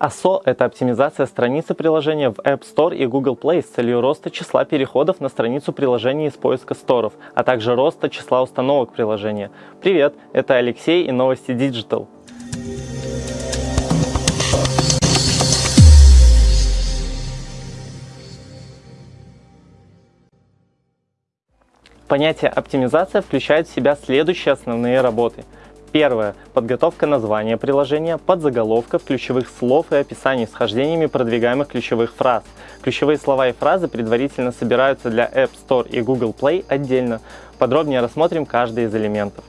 ASO – это оптимизация страницы приложения в App Store и Google Play с целью роста числа переходов на страницу приложения из поиска сторов, а также роста числа установок приложения. Привет, это Алексей и новости Digital. Понятие оптимизация включает в себя следующие основные работы – Первое. Подготовка названия приложения, подзаголовков, ключевых слов и описаний с хождениями продвигаемых ключевых фраз. Ключевые слова и фразы предварительно собираются для App Store и Google Play отдельно. Подробнее рассмотрим каждый из элементов.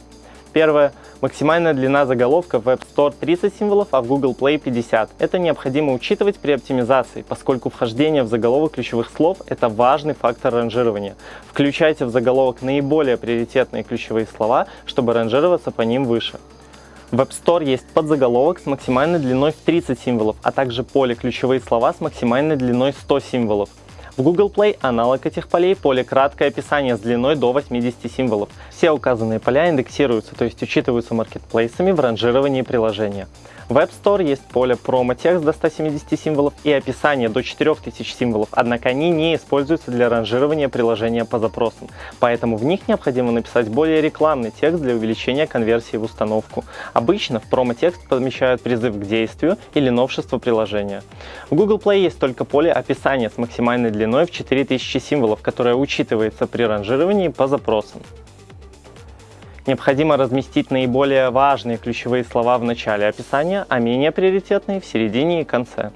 Первое. Максимальная длина заголовка в App Store 30 символов, а в Google Play 50. Это необходимо учитывать при оптимизации, поскольку вхождение в заголовок ключевых слов – это важный фактор ранжирования. Включайте в заголовок наиболее приоритетные ключевые слова, чтобы ранжироваться по ним выше. В App Store есть подзаголовок с максимальной длиной в 30 символов, а также поле ключевые слова с максимальной длиной 100 символов. В Google Play аналог этих полей поле краткое описание с длиной до 80 символов. Все указанные поля индексируются, то есть учитываются маркетплейсами в ранжировании приложения. В App Store есть поле промо-текст до 170 символов и описание до 4000 символов, однако они не используются для ранжирования приложения по запросам, поэтому в них необходимо написать более рекламный текст для увеличения конверсии в установку. Обычно в промо-текст помещают призыв к действию или новшество приложения. В Google Play есть только поле описания с максимальной длиной в 4000 символов, которое учитывается при ранжировании по запросам. Необходимо разместить наиболее важные ключевые слова в начале описания, а менее приоритетные в середине и конце.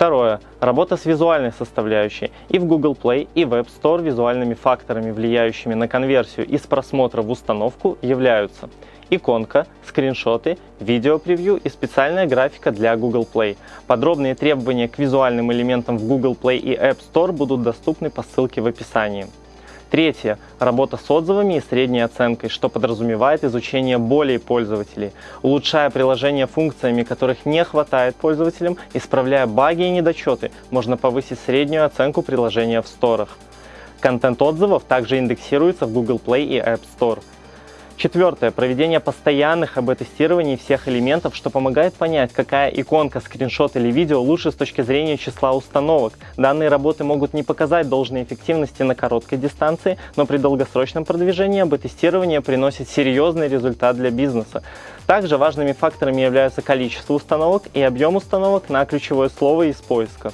Второе. Работа с визуальной составляющей. И в Google Play, и в App Store визуальными факторами, влияющими на конверсию из просмотра в установку, являются иконка, скриншоты, видео-превью и специальная графика для Google Play. Подробные требования к визуальным элементам в Google Play и App Store будут доступны по ссылке в описании. Третье. Работа с отзывами и средней оценкой, что подразумевает изучение болей пользователей, улучшая приложение функциями, которых не хватает пользователям, исправляя баги и недочеты, можно повысить среднюю оценку приложения в сторах. Контент отзывов также индексируется в Google Play и App Store. Четвертое. Проведение постоянных АБ-тестирований всех элементов, что помогает понять, какая иконка, скриншот или видео лучше с точки зрения числа установок. Данные работы могут не показать должной эффективности на короткой дистанции, но при долгосрочном продвижении АБ-тестирование приносит серьезный результат для бизнеса. Также важными факторами являются количество установок и объем установок на ключевое слово из поиска.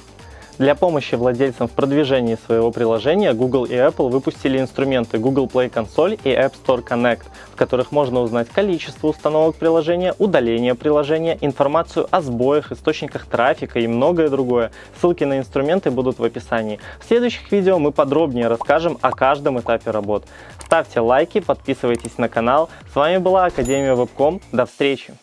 Для помощи владельцам в продвижении своего приложения Google и Apple выпустили инструменты Google Play Console и App Store Connect, в которых можно узнать количество установок приложения, удаление приложения, информацию о сбоях, источниках трафика и многое другое. Ссылки на инструменты будут в описании. В следующих видео мы подробнее расскажем о каждом этапе работ. Ставьте лайки, подписывайтесь на канал. С вами была Академия Вебком. До встречи!